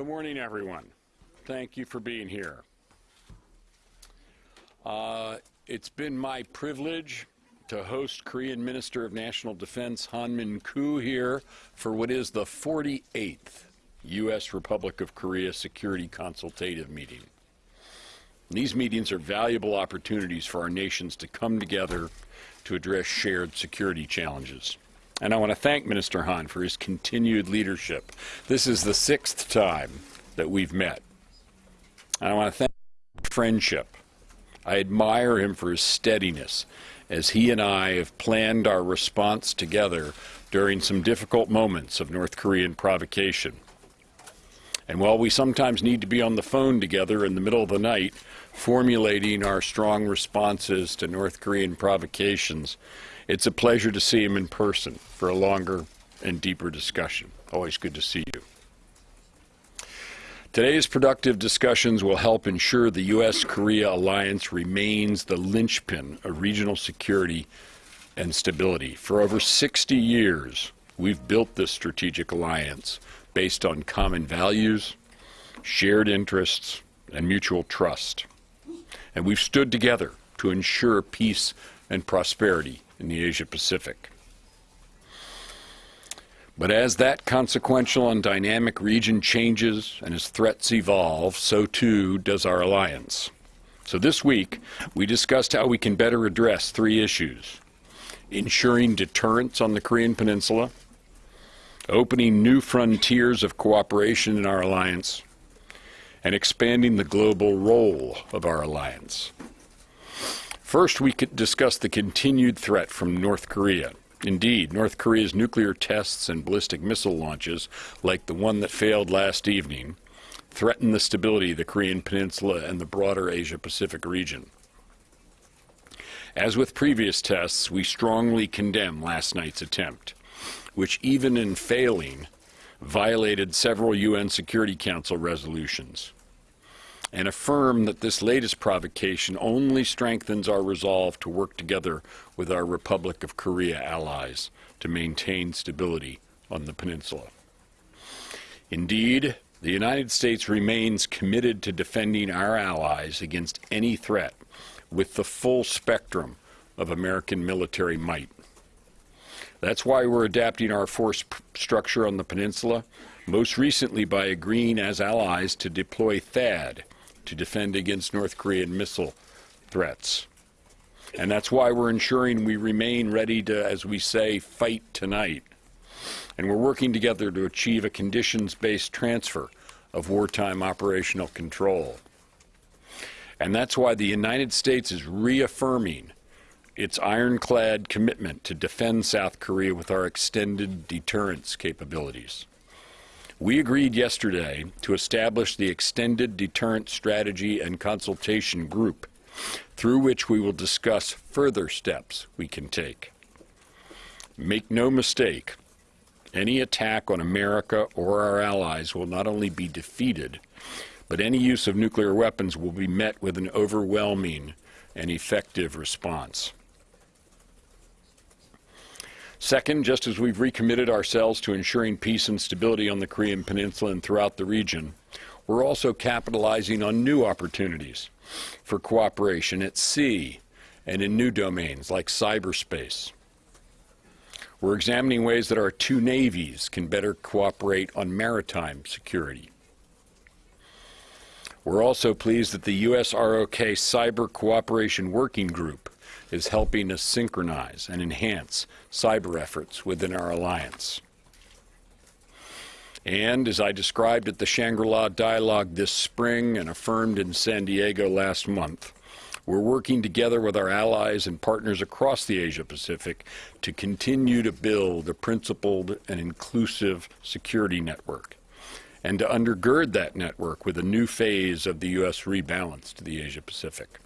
Good morning, everyone. Thank you for being here. Uh, it's been my privilege to host Korean Minister of National Defense Han Min-koo here for what is the 48th U.S. Republic of Korea Security Consultative Meeting. These meetings are valuable opportunities for our nations to come together to address shared security challenges. And I want to thank Minister Han for his continued leadership. This is the sixth time that we've met. And I want to thank friendship. I admire him for his steadiness as he and I have planned our response together during some difficult moments of North Korean provocation. And while we sometimes need to be on the phone together in the middle of the night, formulating our strong responses to North Korean provocations, it's a pleasure to see him in person for a longer and deeper discussion. Always good to see you. Today's productive discussions will help ensure the U.S.-Korea alliance remains the linchpin of regional security and stability. For over 60 years, we've built this strategic alliance based on common values, shared interests, and mutual trust. And we've stood together to ensure peace and prosperity in the Asia Pacific. But as that consequential and dynamic region changes and as threats evolve, so too does our alliance. So this week, we discussed how we can better address three issues. Ensuring deterrence on the Korean Peninsula, opening new frontiers of cooperation in our alliance, and expanding the global role of our alliance. First, we could discuss the continued threat from North Korea. Indeed, North Korea's nuclear tests and ballistic missile launches, like the one that failed last evening, threaten the stability of the Korean Peninsula and the broader Asia-Pacific region. As with previous tests, we strongly condemn last night's attempt, which even in failing, violated several UN Security Council resolutions and affirm that this latest provocation only strengthens our resolve to work together with our Republic of Korea allies to maintain stability on the peninsula. Indeed, the United States remains committed to defending our allies against any threat with the full spectrum of American military might. That's why we're adapting our force structure on the peninsula, most recently by agreeing as allies to deploy THAAD, to defend against North Korean missile threats. And that's why we're ensuring we remain ready to, as we say, fight tonight. And we're working together to achieve a conditions-based transfer of wartime operational control. And that's why the United States is reaffirming its ironclad commitment to defend South Korea with our extended deterrence capabilities. We agreed yesterday to establish the Extended Deterrent Strategy and Consultation Group, through which we will discuss further steps we can take. Make no mistake, any attack on America or our allies will not only be defeated, but any use of nuclear weapons will be met with an overwhelming and effective response. Second, just as we've recommitted ourselves to ensuring peace and stability on the Korean Peninsula and throughout the region, we're also capitalizing on new opportunities for cooperation at sea and in new domains like cyberspace. We're examining ways that our two navies can better cooperate on maritime security. We're also pleased that the U.S. ROK Cyber Cooperation Working Group is helping us synchronize and enhance cyber efforts within our alliance. And as I described at the Shangri-La Dialogue this spring and affirmed in San Diego last month, we're working together with our allies and partners across the Asia-Pacific to continue to build a principled and inclusive security network and to undergird that network with a new phase of the U.S. rebalance to the Asia-Pacific.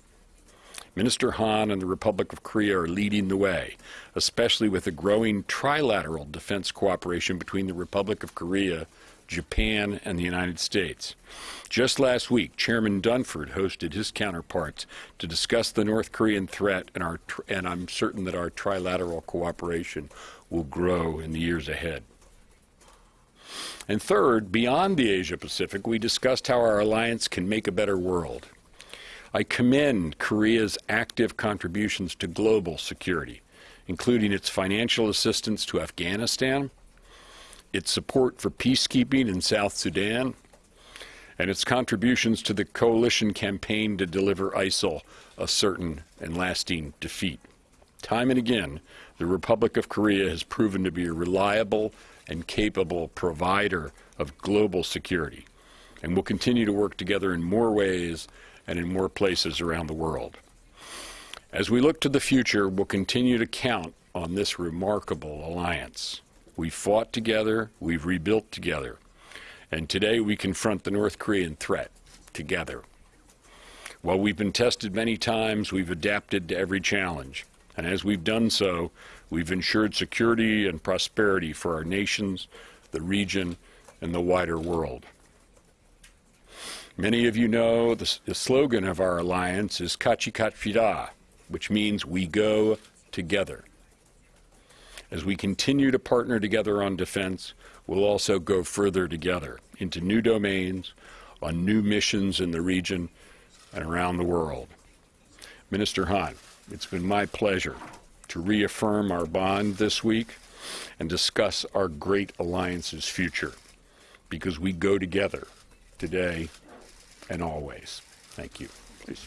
Minister Han and the Republic of Korea are leading the way, especially with the growing trilateral defense cooperation between the Republic of Korea, Japan, and the United States. Just last week, Chairman Dunford hosted his counterparts to discuss the North Korean threat, and, our, and I'm certain that our trilateral cooperation will grow in the years ahead. And third, beyond the Asia Pacific, we discussed how our alliance can make a better world. I commend Korea's active contributions to global security, including its financial assistance to Afghanistan, its support for peacekeeping in South Sudan, and its contributions to the coalition campaign to deliver ISIL a certain and lasting defeat. Time and again, the Republic of Korea has proven to be a reliable and capable provider of global security, and will continue to work together in more ways and in more places around the world. As we look to the future, we'll continue to count on this remarkable alliance. We've fought together, we've rebuilt together, and today we confront the North Korean threat together. While we've been tested many times, we've adapted to every challenge. And as we've done so, we've ensured security and prosperity for our nations, the region, and the wider world. Many of you know the, the slogan of our alliance is Katchi Kapshida, which means we go together. As we continue to partner together on defense, we'll also go further together into new domains, on new missions in the region and around the world. Minister Han, it's been my pleasure to reaffirm our bond this week and discuss our great alliance's future because we go together today and always. Thank you. Please.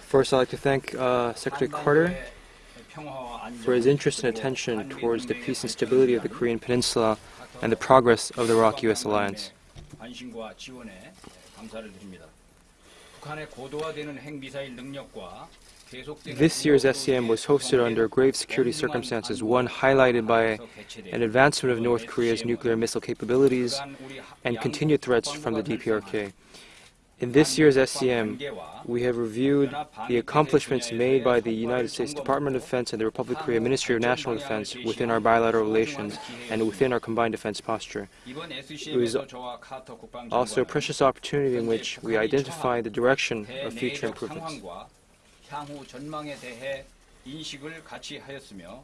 First, I'd like to thank uh, Secretary Carter for his interest and attention towards the peace and stability of the Korean Peninsula and the progress of the ROK-US alliance. This year's SCM was hosted under grave security circumstances, one highlighted by an advancement of North Korea's nuclear missile capabilities and continued threats from the DPRK. In this year's SCM, we have reviewed the accomplishments made by the United States Department of Defense and the Republic of Korea Ministry of National Defense within our bilateral relations and within our combined defense posture. It was also a precious opportunity in which we identify the direction of future improvements. 상황과 향후 전망에 대해 인식을 같이 하였으며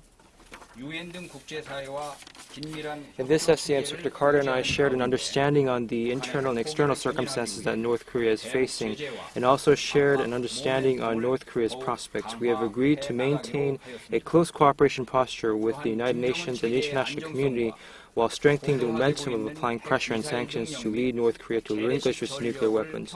유엔 등 국제사회와 긴밀한 In this SCM, Secretary Carter and I shared an understanding on the internal and external circumstances that North Korea is facing, and also shared an understanding on North Korea's prospects. We have agreed to maintain a close cooperation posture with the United Nations and the international community while strengthening the momentum of applying pressure and sanctions to lead North Korea to relinquish its nuclear weapons.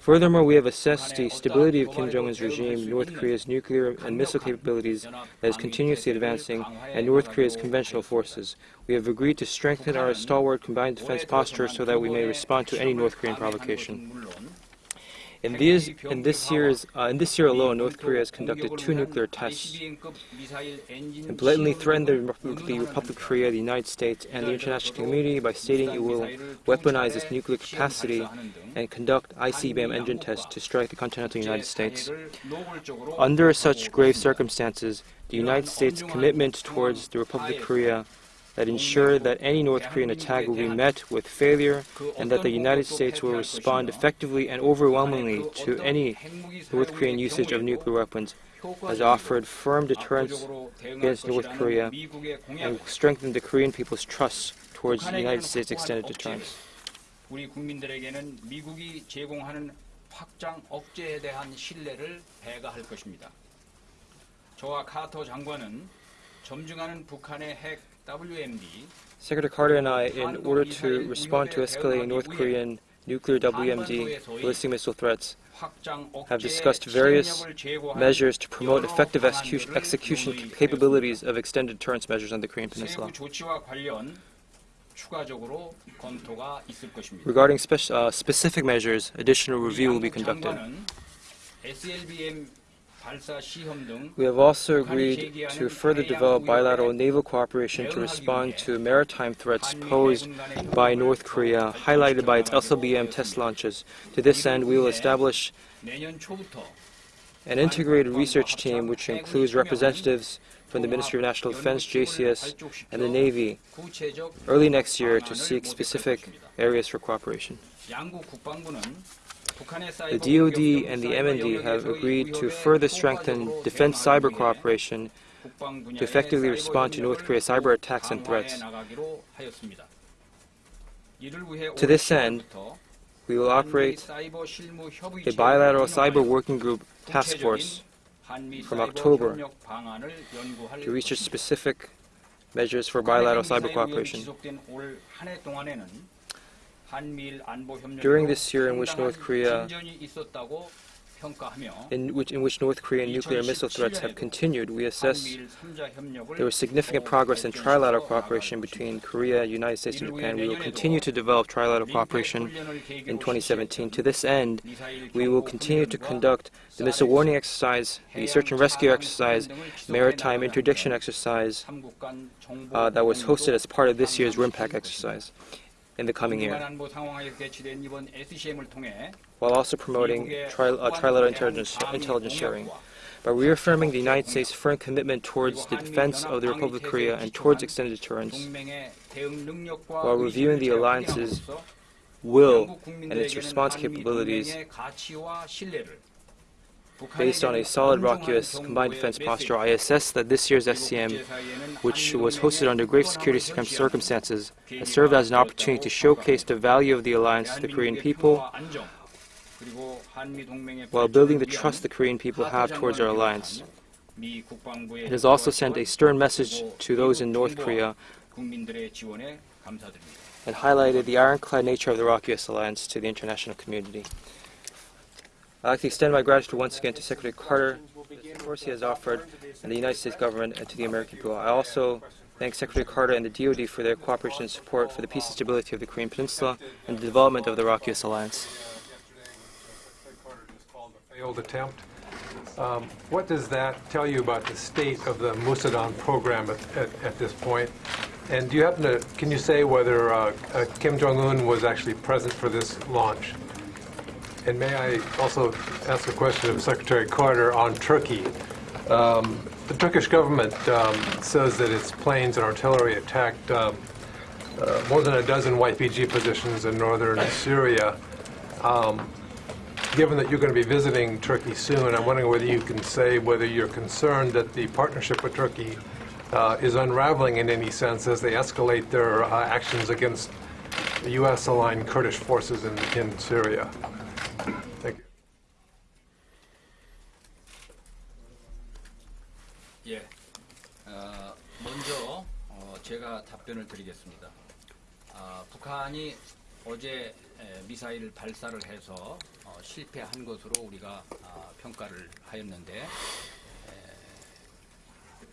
Furthermore, we have assessed the stability of Kim Jong-un's regime, North Korea's nuclear and missile capabilities that is continuously advancing, and North Korea's conventional forces. We have agreed to strengthen our stalwart combined defense posture so that we may respond to any North Korean provocation. In, these, in this year's, uh, in this year alone, North Korea has conducted two nuclear tests and blatantly threatened the, the Republic of Korea, the United States, and the international community by stating it will weaponize its nuclear capacity and conduct ICBM engine tests to strike the continental United States. Under such grave circumstances, the United States' commitment towards the Republic of Korea that ensure that any North Korean attack will be met with failure and that the United States will respond effectively and overwhelmingly to any North Korean usage of nuclear weapons has offered firm deterrence against North Korea and strengthened the Korean people's trust towards the United States' extended deterrence. 우리 국민들에게는 미국이 제공하는 확장 억제에 대한 신뢰를 배가할 것입니다. 저와 카터 장관은 점증하는 북한의 핵 WMD Secretary Carter and I, in order to respond to escalating North Korean nuclear WMD ballistic missile threats, have discussed various measures to promote effective execution, capabilities of extended deterrence measures on the Korean Peninsula. Regarding spe uh, specific measures, additional review will be conducted. We have also agreed to further develop bilateral naval cooperation to respond to maritime threats posed by North Korea, highlighted by its SLBM test launches. To this end, we will establish an integrated research team which includes representatives from the Ministry of National Defense, JCS, and the Navy early next year to seek specific areas for cooperation. The DoD and the MND have agreed to further strengthen defense cyber cooperation to effectively respond to North Korea's cyber attacks and threats. To this end, we will operate a bilateral cyber working group task force from October to research specific measures for bilateral cyber cooperation. During this year in which North Korea in which, in which North Korean nuclear missile threats have continued, we assess there was significant progress in trilateral cooperation between Korea, United States, and Japan. We will continue to develop trilateral cooperation in 2017. To this end, we will continue to conduct the missile warning exercise, the search and rescue exercise, maritime interdiction exercise uh, that was hosted as part of this year's RIMPAC exercise in the coming year, while also promoting tri- uh, trilateral intelligence, intelligence sharing. By reaffirming the United States' firm commitment towards the defense of the Republic of Korea and towards extended deterrence, while reviewing the alliance's will and its response capabilities based on a solid ROK-US combined defense posture, I assess that this year's SCM, which was hosted under grave security circumstances, has served as an opportunity to showcase the value of the alliance to the Korean people while building the trust the Korean people have towards our alliance. It has also sent a stern message to those in North Korea and highlighted the ironclad nature of the ROK-US alliance to the international community. I'd like to extend my gratitude once again to Secretary Carter for the support he has offered and the United States government and to the American people. I also thank Secretary Carter and the DoD for their cooperation and support for the peace and stability of the Korean Peninsula and the development of the ROK-US alliance. failed attempt. Um, What does that tell you about the state of the Musudan program at, at, at this point? And do you happen to, can you say whether uh, uh, Kim Jong-un was actually present for this launch? And may I also ask a question of Secretary Carter on Turkey? Um, The Turkish government um, says that its planes and artillery attacked um, uh, more than a dozen YPG positions in northern Syria. Um, Given that you're going to be visiting Turkey soon, I'm wondering whether you can say whether you're concerned that the partnership with Turkey uh, is unraveling in any sense as they escalate their uh, actions against U.S.-aligned Kurdish forces in, in Syria. 제가 답변을 드리겠습니다. 아, 북한이 어제 에, 미사일 발사를 해서 어, 실패한 것으로 우리가 아, 평가를 하였는데 에,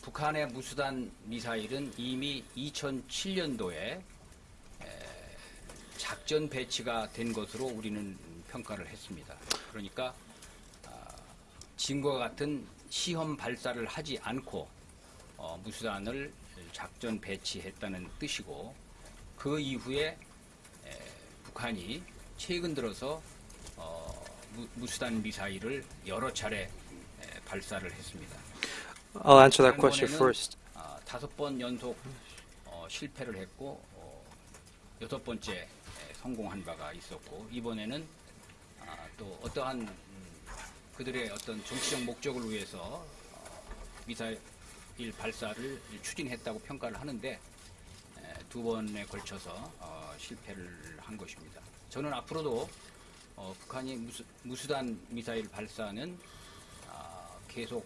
북한의 무수단 미사일은 이미 2007년도에 작전 배치가 된 것으로 우리는 평가를 했습니다. 그러니까 아, 지금과 같은 시험 발사를 하지 않고 어, 무수단을 작전 배치했다는 뜻이고 그 이후에 에, 북한이 최근 들어서 어, 무, 무수단 미사일을 여러 차례 에, 발사를 했습니다. I'll answer that question first. 아, 다섯 번 연속 어, 실패를 했고 어, 여섯 번째 에, 성공한 바가 있었고 이번에는 아, 또 어떠한 음, 그들의 어떤 정치적 목적을 위해서 어, 미사일 발사를 추진했다고 평가를 하는데 에, 두 번에 걸쳐서 어, 실패를 한 것입니다. 저는 앞으로도 어, 북한이 무수, 무수단 미사일 발사는 아, 계속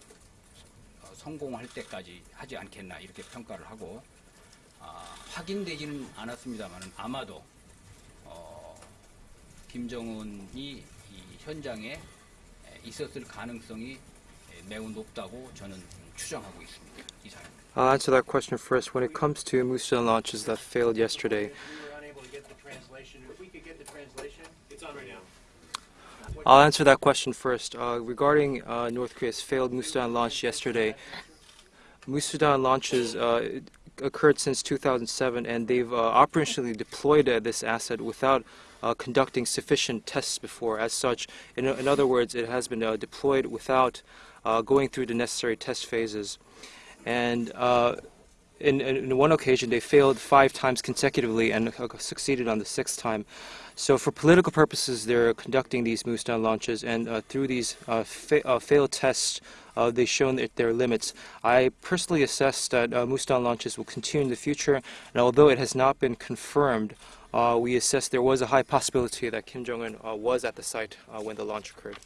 어, 성공할 때까지 하지 않겠나 이렇게 평가를 하고 아, 확인되지는 않았습니다만 아마도 어, 김정은이 이 현장에 에, 있었을 가능성이 에, 매우 높다고 저는 추정하고 있습니다. 이상입니다. I'll answer that question first. When it comes to Musudan launches that failed yesterday, We were unable to get the translation. If we could get the translation, it's on right now. I'll answer that question first. Uh, regarding uh, North Korea's failed Musudan launch yesterday, Musudan launches uh, occurred since 2007, and they've uh, operationally deployed uh, this asset without uh, conducting sufficient tests before. As such, in, in other words, it has been uh, deployed without uh, going through the necessary test phases. And uh, in, in one occasion, they failed five times consecutively and uh, succeeded on the sixth time. So, for political purposes, they're conducting these Musudan launches, and uh, through these uh, fa- uh, failed tests, uh, they've shown their limits. I personally assess that uh, launches will continue in the future, and although it has not been confirmed, uh, we assess there was a high possibility that Kim Jong Un uh, was at the site when the launch occurred.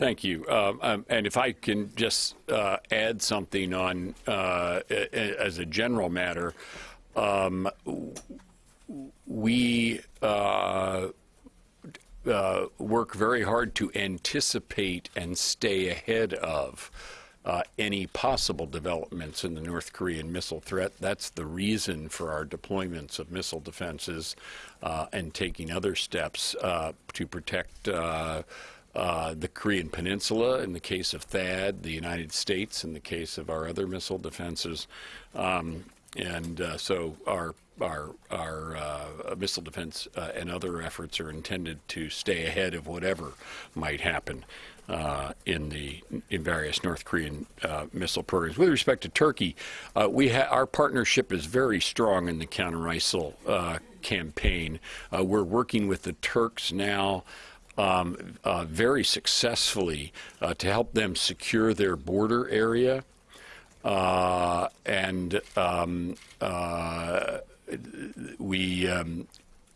Thank you. Um, um, and if I can just uh, add something on uh, as a general matter, um, we uh, uh, work very hard to anticipate and stay ahead of uh, any possible developments in the North Korean missile threat. That's the reason for our deployments of missile defenses uh, and taking other steps to protect. Uh, the Korean Peninsula in the case of THAAD, the United States in the case of our other missile defenses, um, and uh, so our our our uh, missile defense uh, and other efforts are intended to stay ahead of whatever might happen uh, in the in various North Korean missile programs. With respect to Turkey, we our partnership is very strong in the counter ISIL campaign. We're working with the Turks now um, uh, very successfully uh, to help them secure their border area. Uh, and um, uh, we um,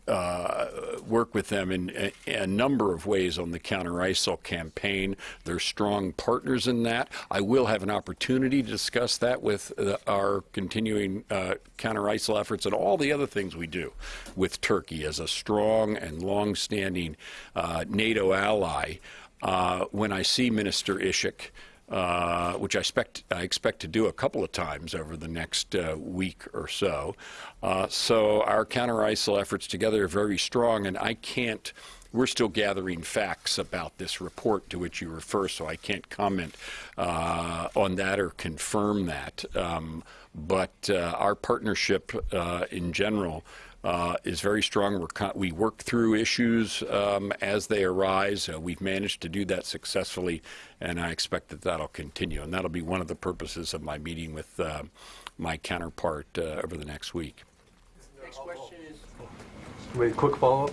uh, work with them in a, a number of ways on the counter ISIL campaign. They're strong partners in that. I will have an opportunity to discuss that with uh, our continuing uh, counter ISIL efforts and all the other things we do with Turkey as a strong and long-standing uh, NATO ally. Uh, when I see Minister Işık, uh, which I expect, I expect to do a couple of times over the next uh, week or so. Uh, so our counter ISIL efforts together are very strong, and I can't. We're still gathering facts about this report to which you refer, so I can't comment uh, on that or confirm that. Um, but uh, our partnership uh, in general uh, is very strong. We work through issues um, as they arise. Uh, we've managed to do that successfully, and I expect that that'll continue. And that'll be one of the purposes of my meeting with uh, my counterpart uh, over the next week. Next question is, Wait, quick follow-up?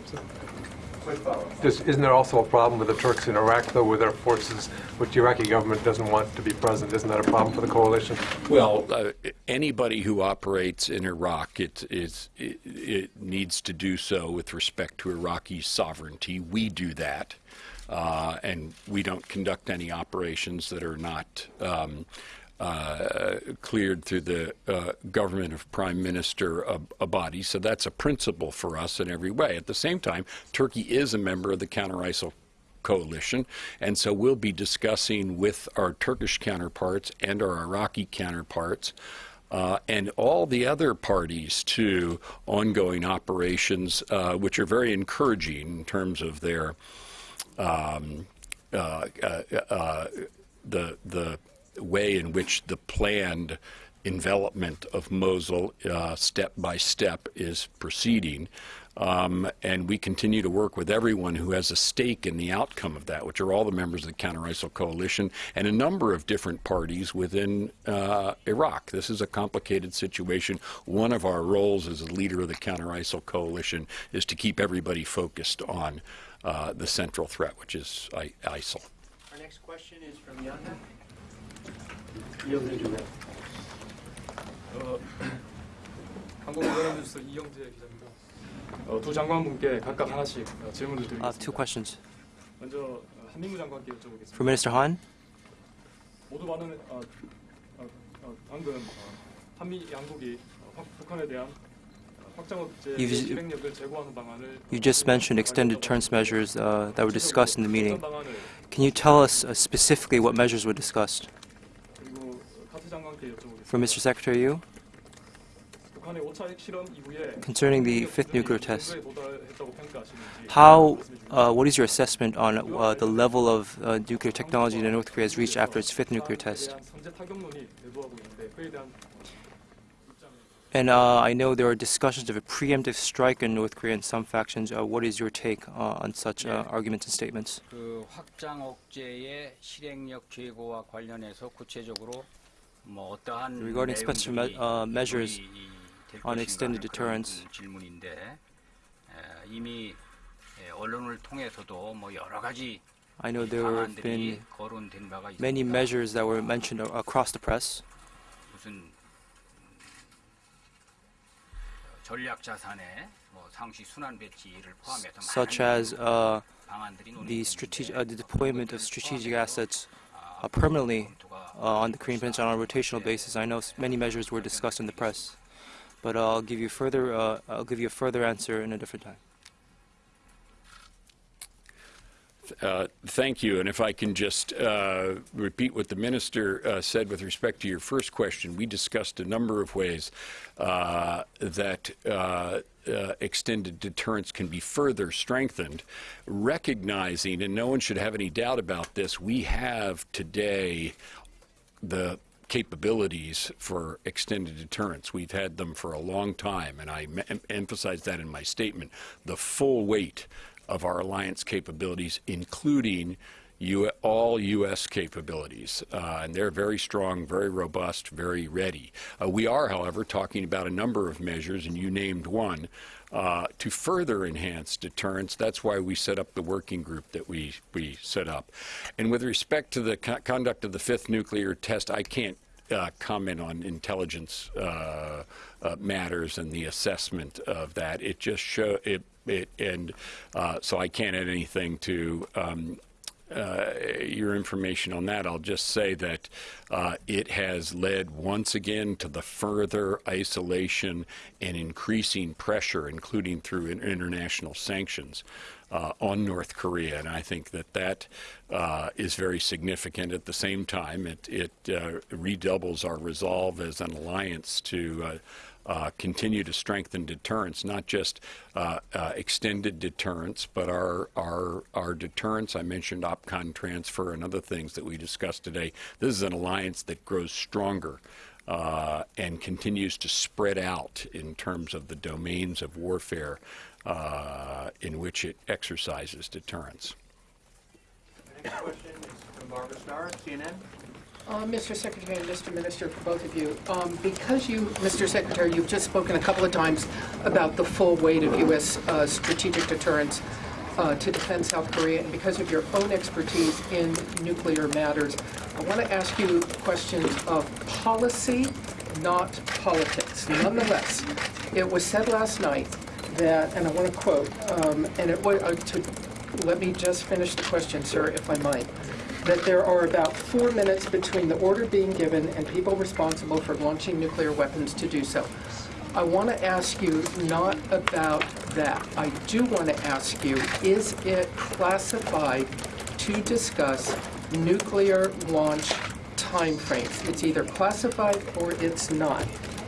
Isn't there also a problem with the Turks in Iraq, though, with their forces, which the Iraqi government doesn't want to be present? Isn't that a problem for the coalition? Well, uh, anybody who operates in Iraq, it, it, it needs to do so with respect to Iraqi sovereignty. We do that, uh, and we don't conduct any operations that are not um, uh, cleared through the uh, government of Prime Minister Ab- Abadi. So that's a principle for us in every way. At the same time, Turkey is a member of the counter ISIL coalition. And so we'll be discussing with our Turkish counterparts and our Iraqi counterparts uh, and all the other parties to ongoing operations, uh, which are very encouraging in terms of their um, uh, the the way in which the planned envelopment of Mosul uh, step by step is proceeding. Um, and we continue to work with everyone who has a stake in the outcome of that, which are all the members of the Counter ISIL coalition and a number of different parties within uh, Iraq. This is a complicated situation. One of our roles as a leader of the Counter ISIL coalition is to keep everybody focused on uh, the central threat, which is ISIL. our next question is from 어, 두 장관분께 각각 하나씩 질문을 드리겠습니다. Uh, two questions. 먼저 한민구 장관께 여쭤보겠습니다. For Minister Han. 모두 어, 어, 방금 어, 한미 양국이 확, 북한에 대한 You just mentioned extended deterrence measures uh, that were discussed in the meeting. Can you tell us uh, specifically what measures were discussed? from Mr. Secretary Yu concerning the fifth nuclear test. How, uh, what is your assessment on uh, the level of uh, nuclear technology that North Korea has reached after its fifth nuclear test? And uh, I know there are discussions of a preemptive strike in North Korea in some factions. Uh, what is your take uh, on such arguments and statements? regarding special me uh, measures on extended deterrence. I know there have been many measures that were mentioned across the press. such as uh, the, uh, the deployment of strategic assets uh, permanently uh, on the Korean Peninsula on a rotational basis. I know many measures were discussed in the press, but I'll give you further. Uh, I'll give you a further answer in a different time. Uh, Thank you. And if I can just uh, repeat what the minister uh, said with respect to your first question, we discussed a number of ways uh, that uh, extended deterrence can be further strengthened, recognizing, and no one should have any doubt about this, we have today the capabilities for extended deterrence. We've had them for a long time, and I em- emphasize that in my statement. The full weight of our alliance capabilities, including U- all U.S. capabilities, uh, and they're very strong, very robust, very ready. Uh, we are, however, talking about a number of measures, and you named one, uh, to further enhance deterrence. That's why we set up the working group that we, we set up. And with respect to the co- conduct of the fifth nuclear test, I can't uh, comment on intelligence uh, uh, matters and the assessment of that. It just show it, it and uh, so I can't add anything to um, uh, your information on that. I'll just say that uh, it has led once again to the further isolation and increasing pressure, including through in- international sanctions. Uh, on North Korea, and I think that that uh, is very significant. At the same time, it, it uh, redoubles our resolve as an alliance to uh, continue to strengthen deterrence, not just uh, uh, extended deterrence, but our, our, our deterrence. I mentioned OPCON transfer and other things that we discussed today. This is an alliance that grows stronger. Uh, and continues to spread out in terms of the domains of warfare uh, in which it exercises deterrence. Next question is from Barbara Starr, CNN. Uh, Mr. Secretary and Mr. Minister, for both of you, um, because you, Mr. Secretary, you've just spoken a couple of times about the full weight of U.S. uh, strategic deterrence uh, to defend South Korea, and because of your own expertise in nuclear matters, I want to ask you questions of policy, not politics. Nonetheless, it was said last night that, and I want to quote, um, and it was, uh, to, let me just finish the question, sir, if I might that there are about four minutes between the order being given and people responsible for launching nuclear weapons to do so. I want to ask you not about that. I do want to ask you, is it classified to discuss nuclear launch timeframes? It's either classified or it's not.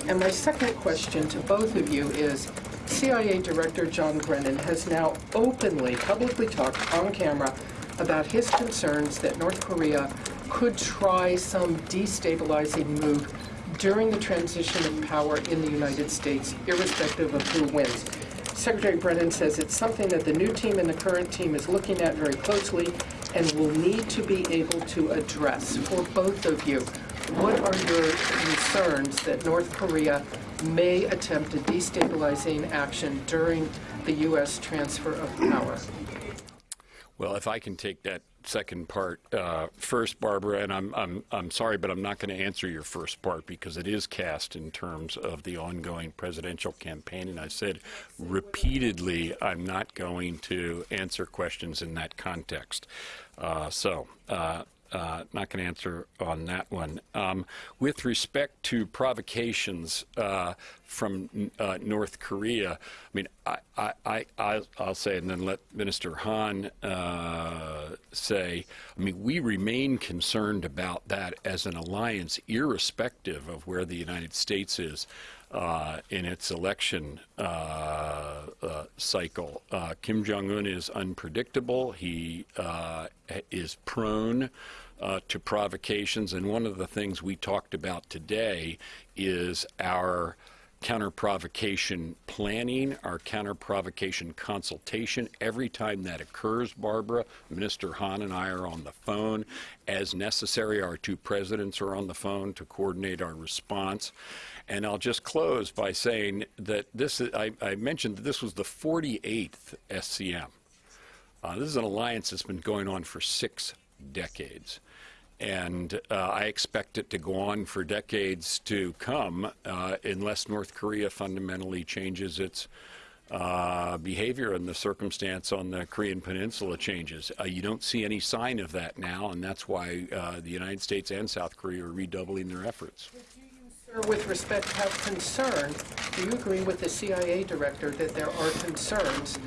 And my second question to both of you is, CIA Director John Brennan has now openly, publicly talked on camera about his concerns that North Korea could try some destabilizing move during the transition of power in the United States, irrespective of who wins. Secretary Brennan says it's something that the new team and the current team is looking at very closely and will need to be able to address. For both of you, what are your concerns that North Korea may attempt a destabilizing action during the U.S. transfer of power? Well, if I can take that second part uh, first, Barbara, and I'm, I'm, I'm sorry, but I'm not going to answer your first part because it is cast in terms of the ongoing presidential campaign. And I said repeatedly, I'm not going to answer questions in that context. Uh, so, uh, uh, not going to answer on that one. Um, with respect to provocations uh, from uh, North Korea, I mean, I, I, I, I'll- I'll say, and then let Minister Han uh, say, I mean, we remain concerned about that as an alliance, irrespective of where the United States is. Uh, in its election uh, uh, cycle. Uh, Kim Jong un is unpredictable. He uh, is prone uh, to provocations. And one of the things we talked about today is our counter-provocation planning, our counter-provocation consultation. Every time that occurs, Barbara, Minister Han and I are on the phone. As necessary, our two presidents are on the phone to coordinate our response. And I'll just close by saying that this, I, I mentioned that this was the 48th SCM. Uh, this is an alliance that's been going on for six decades. And uh, I expect it to go on for decades to come uh, unless North Korea fundamentally changes its uh, behavior and the circumstance on the Korean Peninsula changes. Uh, you don't see any sign of that now, and that's why uh, the United States and South Korea are redoubling their efforts. With respect, have concern, do you agree with the CIA director that there are concerns,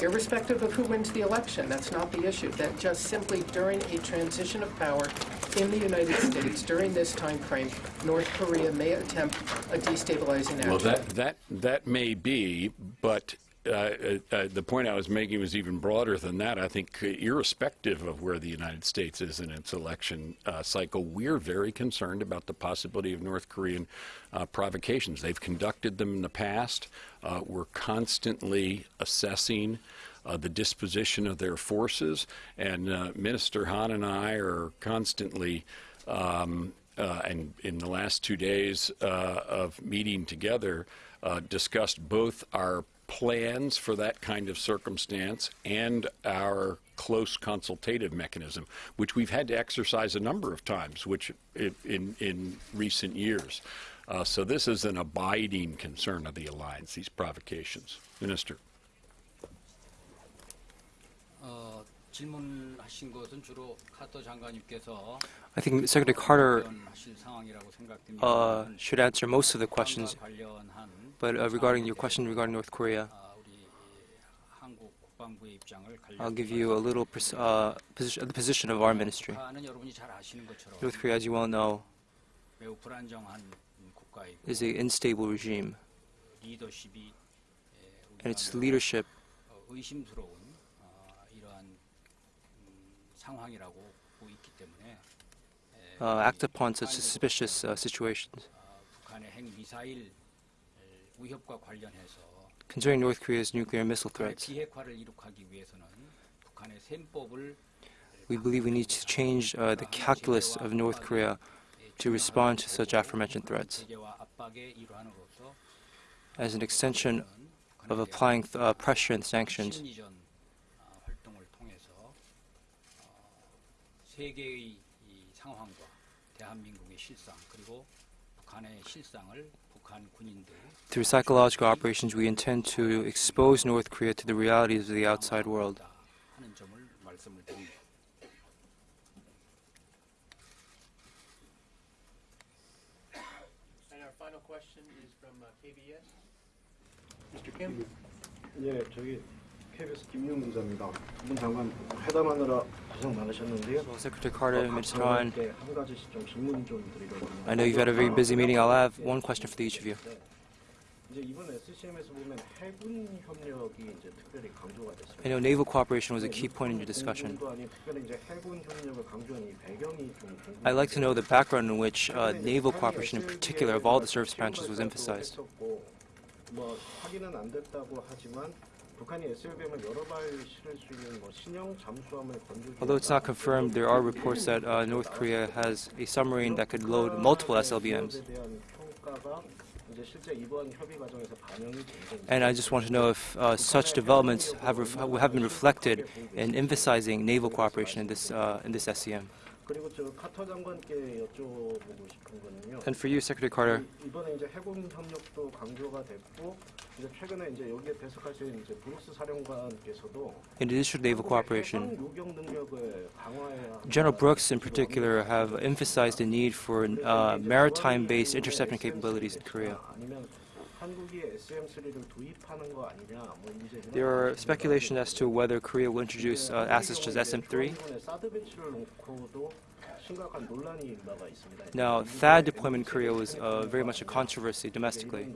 irrespective of who wins the election, that's not the issue, that just simply during a transition of power in the United States, during this time frame, North Korea may attempt a destabilizing action? Well, that, that, that may be, but uh, uh, the point I was making was even broader than that. I think irrespective of where the United States is in its election uh, cycle, we're very concerned about the possibility of North Korean uh, provocations. They've conducted them in the past. Uh, we're constantly assessing uh, the disposition of their forces, and Minister Han and I are constantly um, uh, and in the last two days uh, of meeting together, uh, discussed both our plans for that kind of circumstance and our close consultative mechanism, which we've had to exercise a number of times, which in in recent years. Uh, so this is an abiding concern of the alliance. These provocations, Minister. 어, 질문하신 것은 주로 카터 장관님께서 I think Secretary Carter 하실 상황이라고 생각됩니다. uh, should answer most of the questions, 관련한 but uh, regarding your question regarding North Korea, 아, 우리 한국 국방부의 입장을 I'll give you a little pers- uh, position, the position of our ministry. 북한은 여러분이 잘 아시는 것처럼 North Korea, as you well know, 매우 불안정한 국가이고 is an unstable regime, 리더십이 예, and its 우리가 leadership uh, act upon such suspicious uh, situations. Concerning North Korea's nuclear missile threats, we believe we need to change uh, the calculus of North Korea to respond to such aforementioned threats. as an extension of applying uh, pressure and sanctions. 세계의 이 상황과 대한민국의 실상 그리고 북한의 실상을 북한 군인들 through psychological operations, we intend to expose North Korea to the realities of the outside world. 하는 점을 말씀을 드립니다. And our final question is from uh, KBS. Mr. Kim? 예, 저기 KBS 기자입니다. 장관 회담하느라 고생 많으셨는데요. Secretary Carter, Minister Han, I know you've had a very busy meeting. I'll have one question for each of you. I know naval cooperation was a key point in your discussion. I'd like to know the background in which uh, naval cooperation in particular of all the service branches was emphasized. Although it's not confirmed, there are reports that uh, North Korea has a submarine that could load multiple SLBMs. And I just want to know if uh, such developments have, have been reflected in emphasizing naval cooperation in this, uh, in this SCM. 그리고 저 카터 장관께 여쭤보고 싶은 거는요. And for you, Secretary Carter, 이- 이번에 이제 해군 협력도 강조가 됐고 이제 최근에 이제 여기에 배석하신 이제 브룩스 사령관께서도 in addition to naval 해상 cooperation, 요격 능력을 강화해야 General Brooks in particular have emphasized the need for uh, maritime-based interception capabilities in Korea. 아니면 there are speculations as to whether Korea will introduce uh, assets such as SM3. Now, THAAD deployment in Korea was uh, very much a controversy domestically.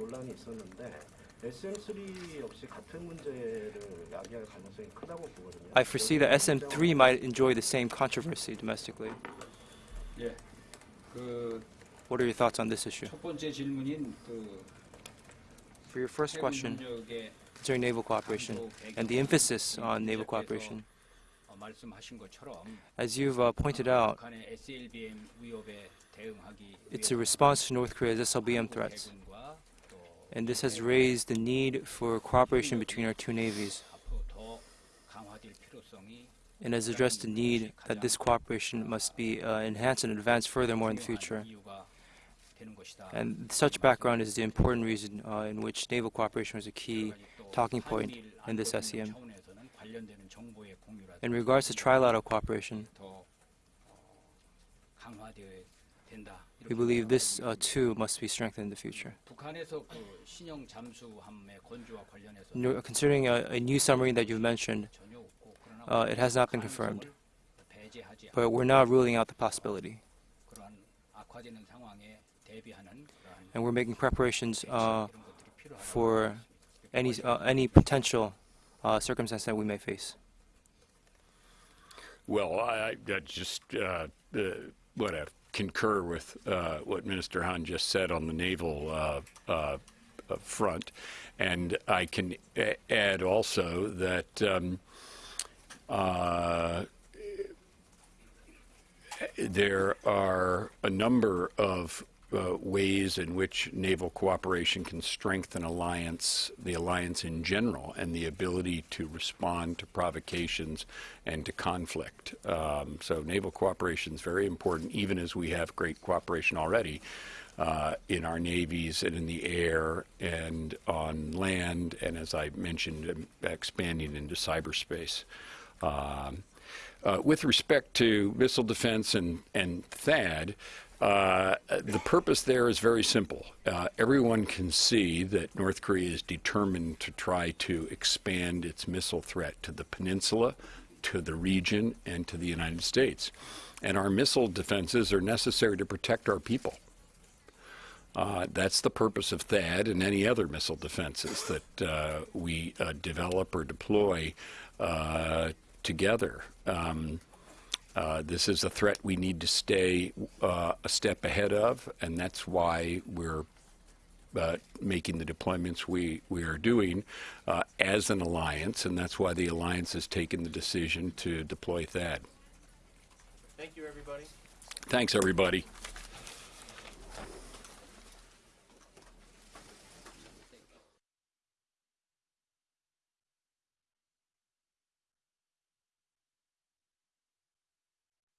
I foresee that SM3 might enjoy the same controversy domestically. What are your thoughts on this issue? For your first question concerning naval cooperation? And the emphasis on naval cooperation, as you've uh, pointed out, it's a response to North Korea's SLBM threats, and this has raised the need for cooperation between our two navies. and has addressed the need that this cooperation must be uh, enhanced and advanced furthermore in the future. And such background is the important reason uh, in which naval cooperation was a key talking point in this SCM. In regards to trilateral cooperation, we believe this uh, too must be strengthened in the future. No, considering a, a, new submarine that you've mentioned, uh, it has not been confirmed, but we're not ruling out the possibility and we're making preparations uh, for any uh, any potential uh, circumstance that we may face. Well, I, I just uh, what concur with uh, what Minister Han just said on the naval uh, front, and I can add also that. Um, there are a number of uh, ways in which naval cooperation can strengthen alliance, the alliance in general, and the ability to respond to provocations and to conflict. Um, so naval cooperation is very important, even as we have great cooperation already uh, in our navies and in the air and on land, and as I mentioned, um, expanding into cyberspace. Um, uh, with respect to missile defense and, and THAAD, uh, the purpose there is very simple. Uh, everyone can see that North Korea is determined to try to expand its missile threat to the peninsula, to the region, and to the United States. And our missile defenses are necessary to protect our people. Uh, that's the purpose of THAAD and any other missile defenses that uh, we uh, develop or deploy uh, together. Um, uh, this is a threat we need to stay uh, a step ahead of, and that's why we're uh, making the deployments we, we are doing uh, as an alliance, and that's why the alliance has taken the decision to deploy THAAD. Thank you, everybody. Thanks, everybody.